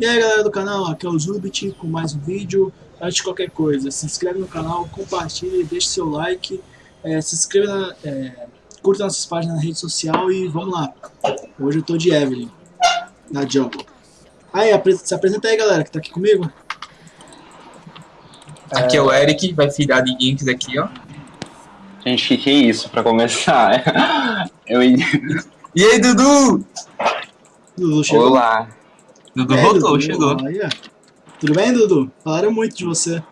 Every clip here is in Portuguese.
E aí galera do canal, aqui é o Zubit com mais um vídeo. Antes de qualquer coisa, se inscreve no canal, compartilhe, deixe seu like, é, se inscreva, na, é, curta nossas páginas na rede social e vamos lá. Hoje eu tô de Evelyn, na Jungle. Aí, se apresenta aí galera que tá aqui comigo. Aqui é o Eric, vai filhar de Ginks aqui, ó. Gente, que que é isso pra começar? Eu... E aí, Dudu? Dudu chegou. Olá. Dudu É, voltou, Dudu, chegou. Tudo bem, Dudu? Falaram muito de você.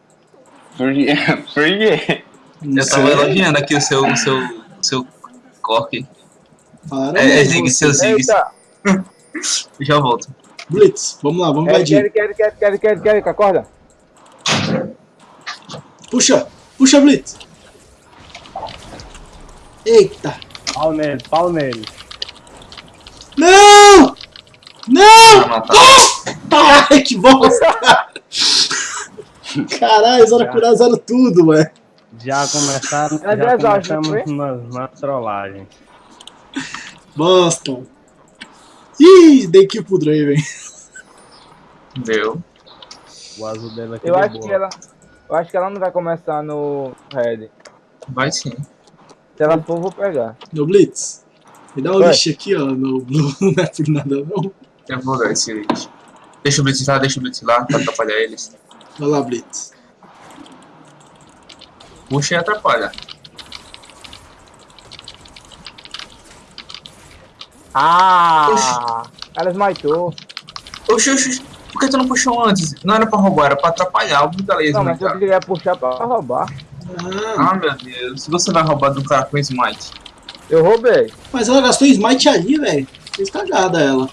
Por quê? Por quê? Eu tava elogiando aqui o seu, o seu, o seu cork. Falaram É, é Zig, seu Zig. Já volto. Blitz, vamos lá, vamos invadir. Eric, Eric, Eric, Eric, Eric, Eric, acorda. Puxa, puxa, Blitz. Eita. Pau nele, pau nele. Não! Não! Matar. Ai, que bosta! Caralho, eles curar zero tudo, ué. Já começaram, já começamos nas, nas trollagens. Bosta. Ih, dei kill pro Draven. Deu. O azul dele aqui Eu acho boa. que ela. Eu acho que ela não vai começar no Red. Vai sim. Se ela for, eu vou pegar. No Blitz. Me dá um lixo aqui, ó. No Blue não é por nada, não. Eu vou dar esse vídeo. Deixa o Blitz lá, deixa o Blitz lá, pra atrapalhar eles. Vai lá, Blitz. Puxa e atrapalha. Ah! Ela smitou. Oxi, oxi, por que tu não puxou antes? Não era pra roubar, era pra atrapalhar. O Brutaleza, Não, mas eu cara. queria puxar pra roubar. Ah, Ah, meu Deus. Se você vai roubar de um cara com smite. Eu roubei. mas ela gastou smite ali, velho. Fez cagada ela.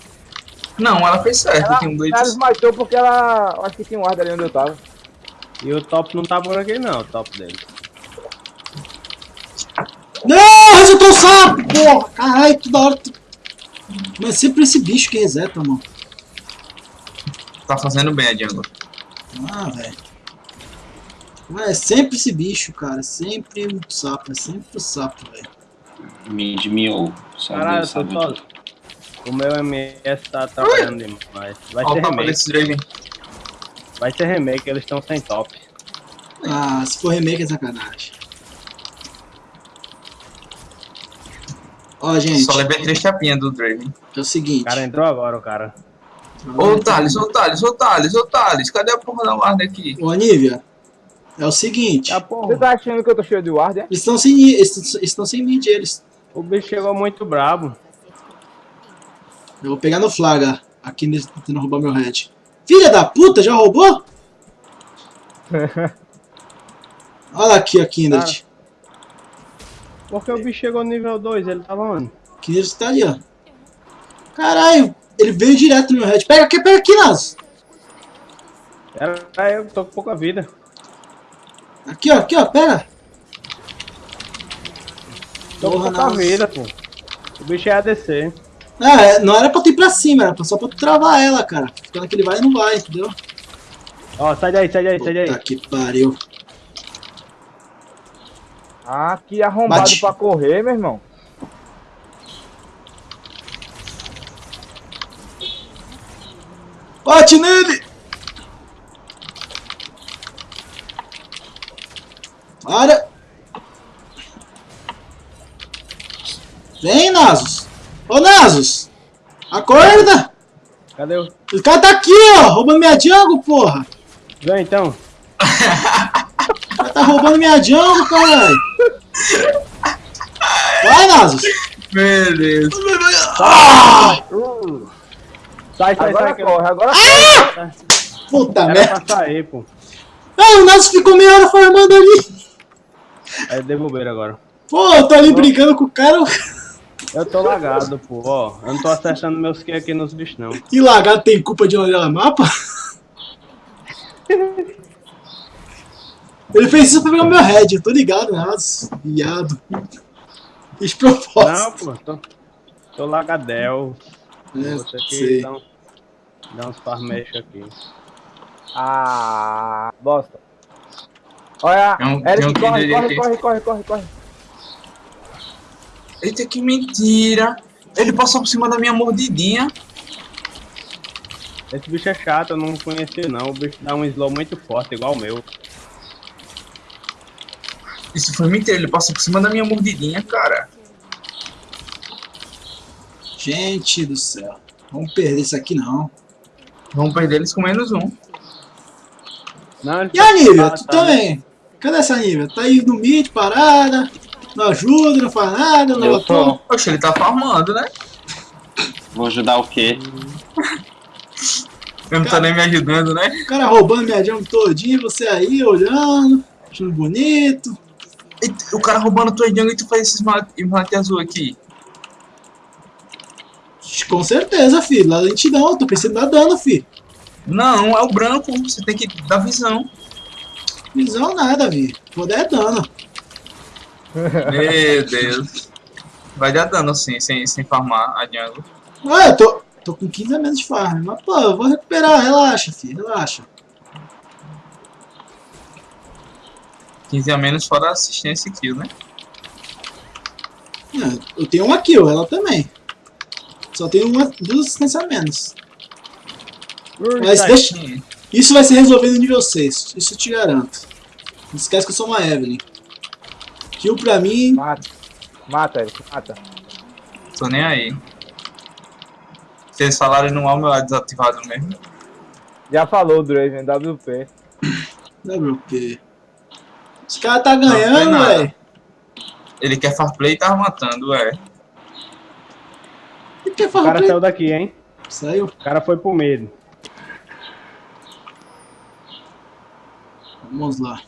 Não, ela fez certo. Ela, Tem um ela Blitz. smitou porque ela. Acho que tinha um guarda ali onde eu tava. E o top não tá por aqui não, o top dele. Não, resetou o sapo, porra. Caralho, toda hora. tu- Mas é sempre esse bicho que reseta, mano. Tá fazendo bem a jungle. Ah, velho. Mas é sempre esse bicho, cara. Sempre o sapo. É sempre o sapo, velho. Mid miou. Só Caralho, eu tô. O meu MS tá atrapalhando demais. Vai Olha ser tapa remake, vai ser remake, eles estão sem top. Ah, se for remake é sacanagem. Ó, gente, Só levei três chapinhas do Draven. é o seguinte. O cara entrou agora, o cara. Ô Thales, ô Thales, ô Thales, ô Thales, cadê a porra da guarda aqui? Ô, Anívia, é o seguinte. Ah, Você tá achando que eu tô cheio de guarda? é? Eles estão sem, eles sem mid, eles. o bicho chegou muito brabo. Eu vou pegar no flaga. Aqui nele tentando roubar meu head. Filha da puta, já roubou? Olha aqui a Kindred. Porque o bicho chegou nível 2, ele tava onde? Kindred tá ali, ó. Caralho, ele veio direto no meu head. Pega aqui, pega aqui, Naso. Era eu, tô com pouca vida. Aqui, ó, aqui, ó, pega. Tô com pouca vida, pô. O bicho é ADC. Ah, é, não era pra tu ir pra cima, era só pra tu travar ela, cara. Ficando que ele vai e não vai, entendeu? Ó, sai daí, sai daí, sai daí. Puta que pariu. Ah, que arrombado Bate. pra correr, meu irmão. Bate nele! Para! Vem, Nasus! Ô, Nasus! Acorda! Cadê o... O cara tá aqui, ó! Roubando minha jungle, porra! Vem então. O cara tá roubando minha jungle, caralho! Vai, Nasus! Deus. Ah! Sai, sai, Agora sai. que eu- corre, agora Ah! Puta Era merda! pra sair, pô. Ah, o Nasus ficou meia hora farmando ali! Aí devolveram agora. Pô, eu tô ali brigando com o cara Eu tô lagado, pô, ó. Eu não tô acertando meus kills aqui nos bichos, não. e lagado tem culpa de olhar o mapa? Ele fez isso pra pegar o meu head, eu tô ligado, Nasus. Viado. Fiz Não, propósito. pô, tô, tô lagadel. É, Você aqui sei. dá, um, dá uns farmeixos aqui. Ah, bosta. Olha, É um- Eric, é um corre, corre, aqui. corre, corre, corre, corre. Eita, que mentira. Ele passou por cima da minha mordidinha. Esse bicho é chato, eu não conheci não. O bicho dá um slow muito forte, igual o meu. Isso foi mentira, ele passou por cima da minha mordidinha, cara. Gente do céu. Vamos perder isso aqui não. Vamos perder eles com menos um. Não, E a Nívia? Ah, tu tá. também? Cadê essa Nívia? Tá aí no mid, parada. Não ajuda, não faz nada, não Eu tô. Poxa, ele tá farmando, né? Vou ajudar o quê? Eu não tô nem me ajudando, né? O cara roubando minha jungle todinha, você aí olhando, achando bonito. E o cara roubando tua jungle e tu faz esses mate azul aqui. Com certeza, filho. Lá lentidão, tô pensando em dar dano, filho. Não, é o branco, você tem que dar visão. Visão nada, filho. Poder é dano. Meu Deus. Vai dar dano assim, sem, sem farmar a jungle. Ué, eu tô, tô com 15 a menos de farm. Mas, pô, eu vou recuperar. Relaxa, filho. Relaxa. 15 a menos fora assistência e kill, né? É, eu tenho uma kill, ela também. Só tenho uma, duas assistências a menos. Mas deixa, isso vai ser resolvido no nível 6. Isso eu te garanto. Não esquece que eu sou uma Evelyn. Kill pra mim. Mata. Mata, Eric, mata. Tô nem aí. Se eles falarem no meu é desativado mesmo. Já falou o Draven, WP. WP. Os caras tá ganhando, velho. Ele quer far play e tá matando, é. E que O cara farra saiu daqui, hein? Saiu. O cara foi pro medo. Vamos lá.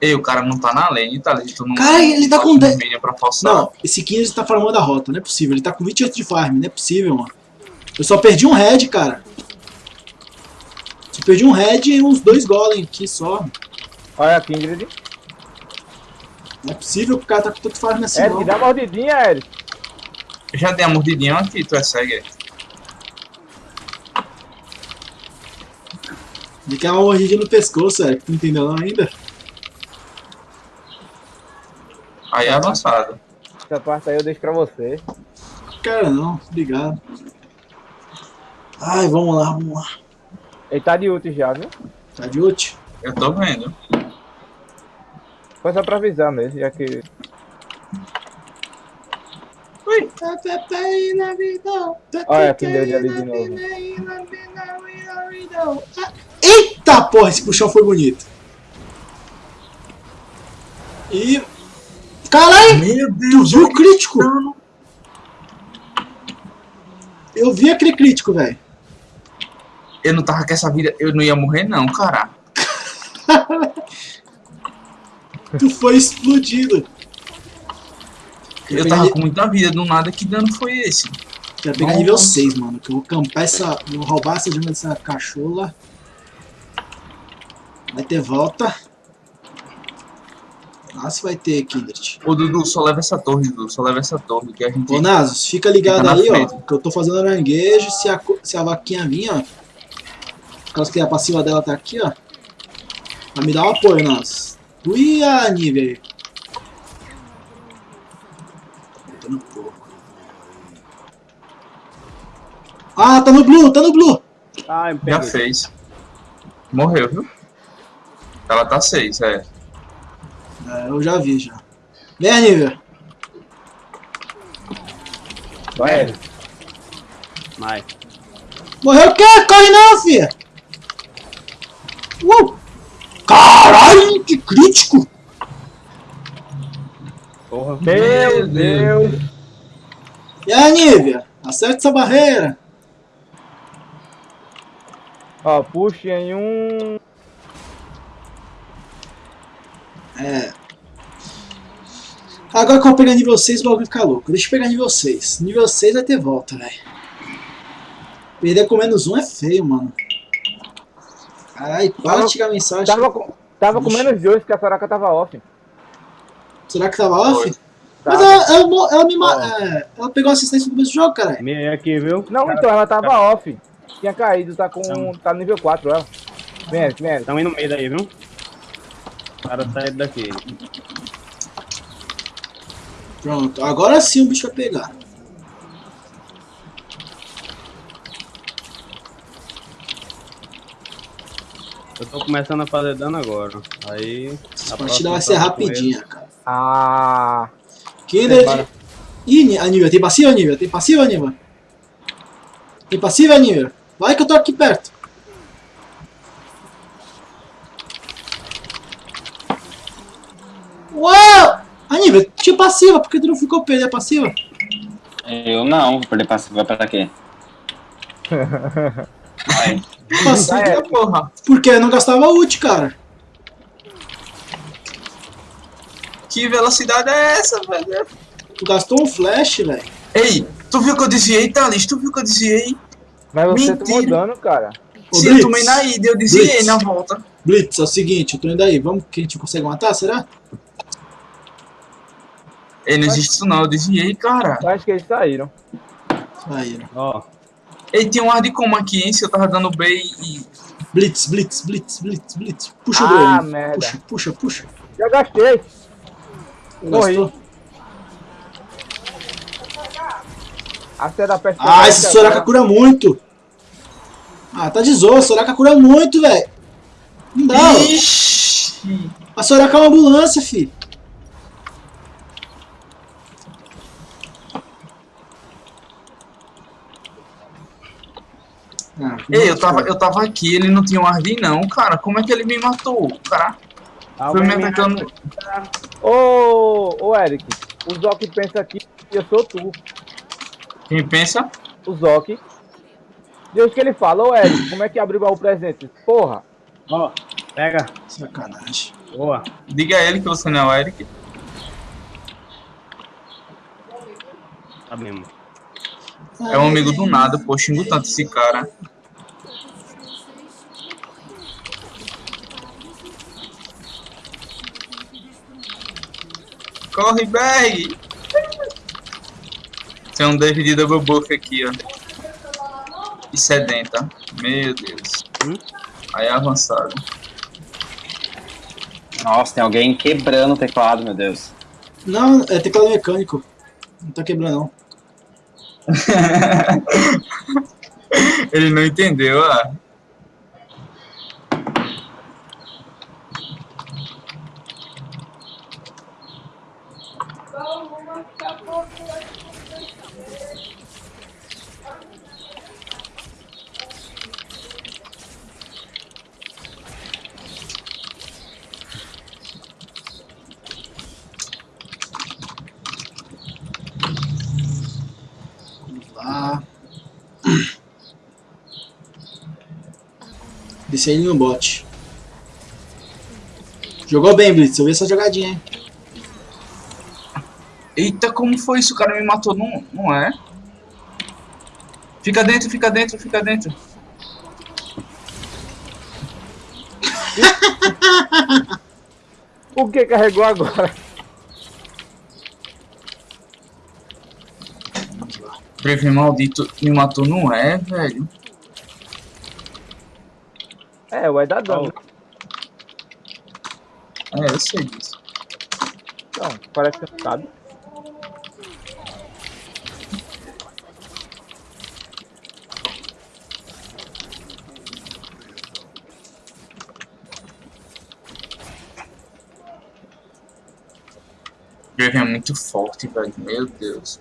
Ei, o cara não tá na lane, tá ali. Tu não, Cara, ele tá com dez- domínio pra forçar. Não, esse 15 tá farmando a rota. Não é possível. Ele tá com 28 de farm. Não é possível, mano. Eu só perdi um head, cara. Só perdi um head e uns dois golem aqui só. Olha a Kindred. Não é possível que o cara tá com tanto farm assim, Eric, não. dá uma mordidinha, Eric. Eu já dei a mordidinha aqui, tu é cego. Ele quer uma mordidinha no pescoço, Eric. Tu não entendeu não ainda? Aí é avançado. Essa parte aí eu deixo pra você. Cara, não. Obrigado. Ai, vamos lá, vamos lá. Ele tá de ult já, viu? Tá de ult? Eu tô vendo. Foi só pra avisar mesmo, já que... Olha quem deu de ali de novo. Eita porra, esse puxão foi bonito. E. Caralho! Meu Tu viu o crítico? Eu vi aquele crítico, velho. Eu não tava com essa vida, eu não ia morrer não, cara. Tu foi explodido. Eu tava com muita vida, do nada, que dano foi esse? Quero pegar nível 6, mano. Que eu vou campar essa. Vou roubar essa jungle dessa cachola. Vai ter volta. Nossa, vai ter, Kindred. Ô Dudu, só leva essa torre, Dudu, só leva essa torre, que a gente... Ô, Nasus, fica ligado Fica aí, ó. frente. Que eu tô fazendo aranguejo. Se a, se a vaquinha vir, ó. Por causa que a passiva dela tá aqui, ó. Vai me dar um apoio, Nasus. Ui, a aí. Botando pouco. Ah, tá no blue, tá no blue. Ai, me Já fez. Morreu, viu? Ela tá 6, é. É, eu já vi, já. Vem, Nivea. Vai, Eric. Vai. Morreu o quê? Corre não, filha! Uh! Caralho, que crítico! Porra. Meu Deus. E aí, Nívia? Acerte essa barreira. Ó, puxa em um... É. Agora que eu vou pegar nível 6, o bagulho fica louco. Deixa eu pegar nível 6. Nível 6 vai ter volta, velho. Perder com menos um é feio, mano. Caralho, para de chegar a mensagem. Tava com, tava com menos dois, que a Soraka tava off. Será que tava off? Foi. Mas Tava. ela, ela, ela me é, ela pegou assistência no começo do jogo, caralho. Me aqui, viu? Não, então, ela tava off. Tinha caído, tá com... Então. tá no nível 4 ela. Vem, Eric. Estão indo no meio daí, viu? O cara saiu daqui. Pronto, agora sim o bicho vai pegar. Eu tô começando a fazer dano agora. Aí. Essa a partida vai ser rapidinha, cara. Ah, Kindred. Bora. Ih, Aníbal, tem passiva, Aníbal? Tem passiva, Aníbal? Tem passiva, Aníbal? Vai que eu tô aqui perto. Aníbal, tinha passiva, por que tu não ficou perder a passiva? Eu não, vou perder passiva pra quê? Vai. Passiva, porra. porque eu não gastava ult, cara. Que velocidade é essa, velho? Tu gastou um flash, velho. Ei, tu viu que eu desviei, Thales? Tu viu que eu desviei? mas você Mentira. tomou dano, cara. Ô, Se eu tomei na ida, eu desviei Blitz. na volta. Blitz, é o seguinte, eu tô indo aí. Vamos que a gente consegue matar, será? Ei, não existe isso não, eu desviei, cara. Eu acho que eles saíram. Aí, ó. Ei, tem um ar de como aqui, hein? Se eu tava dando B e... Blitz, blitz, blitz, blitz, blitz. Puxa o Ah, drone. merda. Puxa, puxa, puxa. Já gastei. Morri. Ah, esse Soraka cura muito. Ah, tá de zoa. Soraka cura muito, velho. Não dá. Ixi. A Soraka é uma ambulância, filho. Ah, Ei, eu tava, eu tava aqui, ele não tinha um ar de não, cara. Como é que ele me matou? O cara foi me alguém me atacando... Ô, ô, Eric. O Zoc pensa aqui que eu sou tu. Quem pensa? O Zoc. Deus que ele fala, ô Eric, como é que abriu o baú presente? Porra. Ó, pega. Sacanagem. Boa. Diga a ele que você não é o Eric. Tá mesmo. É um amigo do nada, pô, xingo tanto esse cara. Corre, Berg! Tem um David Double Buff aqui, ó. E sedenta. Meu Deus. Hum? Aí é avançado. Nossa, tem alguém quebrando o teclado, meu Deus. Não, é teclado mecânico. Não tá quebrando, não. Ele não entendeu, ah. Desci ele no bot. Jogou bem, Blitz. Eu vi essa jogadinha, hein? Eita, como foi isso? O cara me matou, não, não é? Fica dentro, fica dentro, fica dentro. O que carregou agora? Breve maldito me matou, não é, velho? É, vai dar dano. É, eu sei disso. Não, parece que sabe. Brave é muito forte, velho. Meu Deus.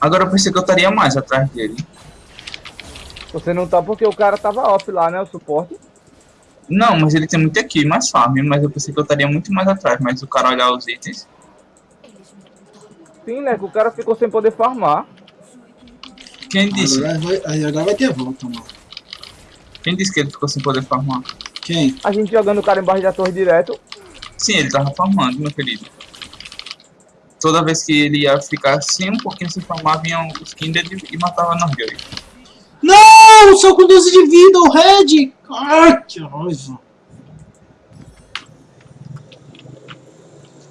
Agora eu pensei que eu estaria mais atrás dele. Você não tá porque o cara tava off lá, né? O suporte. Não, mas ele tem muito aqui, mais farm, mas eu pensei que eu estaria muito mais atrás, mas o cara olhar os itens. Sim, né? Que o cara ficou sem poder farmar. Quem disse? Agora vai, aí agora vai ter volta, mano. Quem disse que ele ficou sem poder farmar? Quem? A gente jogando o cara embaixo da torre direto. Sim, ele tava farmando, meu querido. Toda vez que ele ia ficar assim, um pouquinho sem farmar, vinham os Kindred e matava nós dois. Não! Só com 12 de vida, o Red! Ai, que raiva.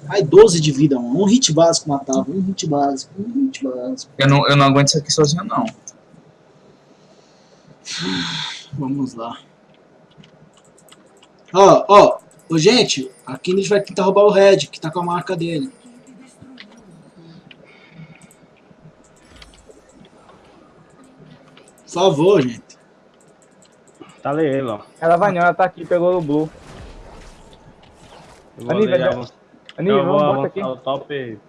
Ai, 12 de vida, mano. Um hit básico matava. Um hit básico. Um hit básico. Eu não, eu não aguento isso aqui sozinho, não. Vamos lá. Ó, ó. Ô, gente, aqui a gente vai tentar roubar o Red, que tá com a marca dele. Por favor, gente. Batalhei ele, ó. Ela vai não, ela tá aqui, pegou o Blue. Eu vou Aníbal, eu vou vamos, bota aqui. o top.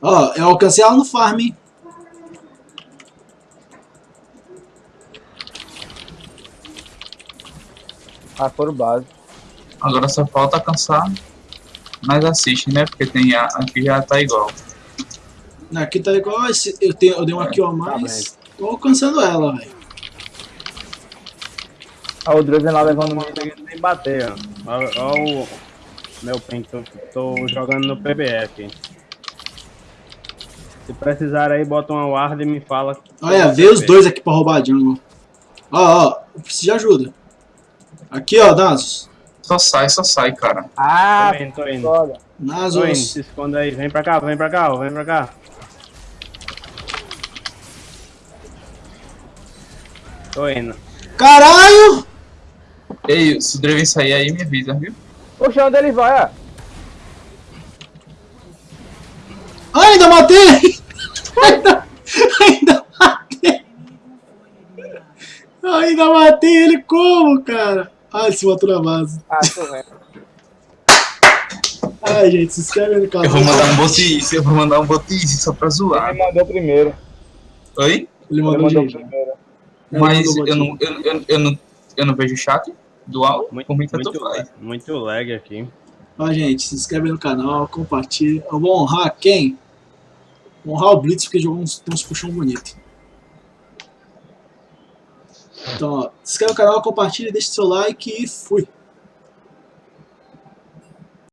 Ó, eu alcancei ela no farm, hein? Ah, foram base. Agora só falta alcançar. Mas assiste, né? Porque tem a, aqui já tá igual. Aqui tá igual, esse, eu, tenho, eu dei uma kill a Tá mais, tô alcançando ela, velho. Ah, o Draven lá levando consegui nem bater, ó. Ó, ó o meu eu tô jogando no PBF. Se precisar aí, bota uma ward e me fala. Olha, veio os dois aqui pra roubar a jungle. Ó, ó, eu preciso de ajuda. Aqui, ó, Nasus. Só sai, só sai, cara. Ah, Tô indo, tô indo. Tô indo, se esconda aí. Vem pra cá, vem pra cá, vem pra cá. Tô indo. Caralho! Ei, se o Draven sair aí, me avisa, viu? Poxa, onde ele vai, ó? Ai, ainda matei! ainda, ainda matei! Ainda matei ele como, cara? Ah, ele se matou na base. Ah, tô vendo. Ai, gente, se inscreve no canal. Eu vou mandar um botice, eu vou mandar um botice só pra zoar. Ele mandou primeiro. Oi? Ele Ele mandou, mandou primeiro. Mas mandou eu não, eu, eu, eu, não, eu não vejo o chat do áudio, Muito, muito, faz. muito lag aqui. Ó, gente, se inscreve no canal, compartilha. Eu vou honrar quem? Vou honrar o Blitz, porque jogou uns, uns puxão bonito. Então, ó, se inscreve no canal, compartilha, deixa seu like e fui.